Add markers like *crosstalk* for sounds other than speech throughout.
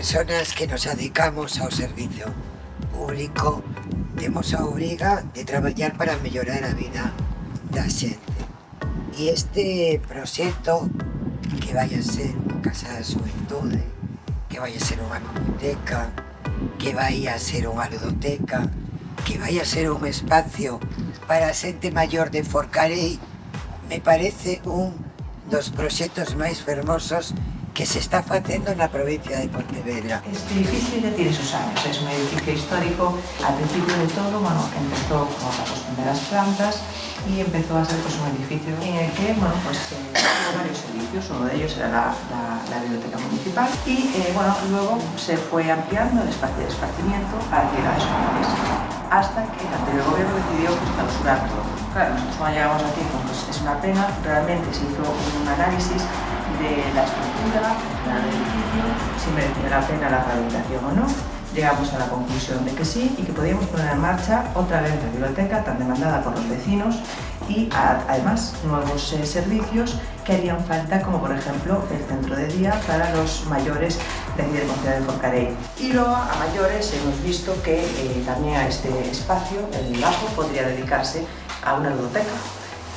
personas que nos dedicamos ao servizo público temos a obriga de traballar para mellorar a vida da xente. E este proxecto que vai a ser unha casa da xuventude, que vai a ser unha biblioteca, que vai a ser unha ludoteca, que vai a ser un espacio para a xente maior de Forcarei, me parece un dos proxectos máis fermosos que se está facendo na provincia de Pontevedra. Este edificio ya tiene sus años, es un edificio histórico. Al principio de todo, bueno, empezó con las primeras plantas y empezó a ser pues, un edificio en el que, bueno, pues eh, varios servicios, uno de ellos era la, la, la biblioteca municipal y, eh, bueno, luego se fue ampliando el espacio de esparcimiento para actividades comunes hasta que el anterior gobierno decidió pues, clausurar todo. Claro, nosotros llegamos aquí, pues es una pena, realmente se hizo un análisis de la estructura, del edificio, si merecía la pena la rehabilitación o no. Llegamos a la conclusión de que sí y que podíamos poner en marcha otra vez la biblioteca tan demandada por los vecinos y además nuevos eh, servicios que harían falta como por ejemplo el centro de día para los mayores del Concejo de Forcarey. Y luego a mayores hemos visto que eh, también a este espacio, el Lajo, podría dedicarse a una ludoteca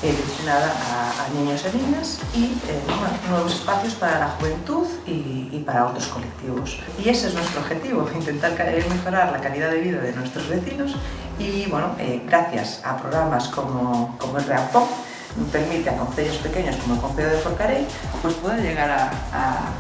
eh, destinada a, niños y niñas y eh, nuevos espacios para la juventud y, para otros colectivos. Y ese es nuestro objetivo, *laughs* intentar mejorar la calidad de vida de nuestros vecinos y bueno, gracias a programas como, como el REAPOP permite a concellos pequeños como el Concejo de Forcarey pues poder llegar a, a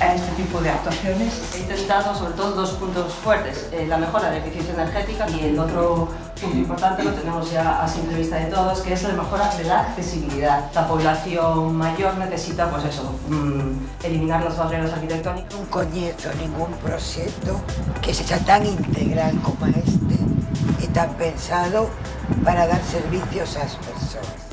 a este tipo de actuaciones. He intentado sobre todo dos puntos fuertes, eh, la mejora de eficiencia energética y el otro punto importante lo tenemos ya a simple vista de todos, que es la mejora de la accesibilidad. La población mayor necesita, pues eso, mmm, eliminar las barreras arquitectónicas. Non coñezo ningún proxecto que sexa tan integral como este e tan pensado para dar servicios ás persoas.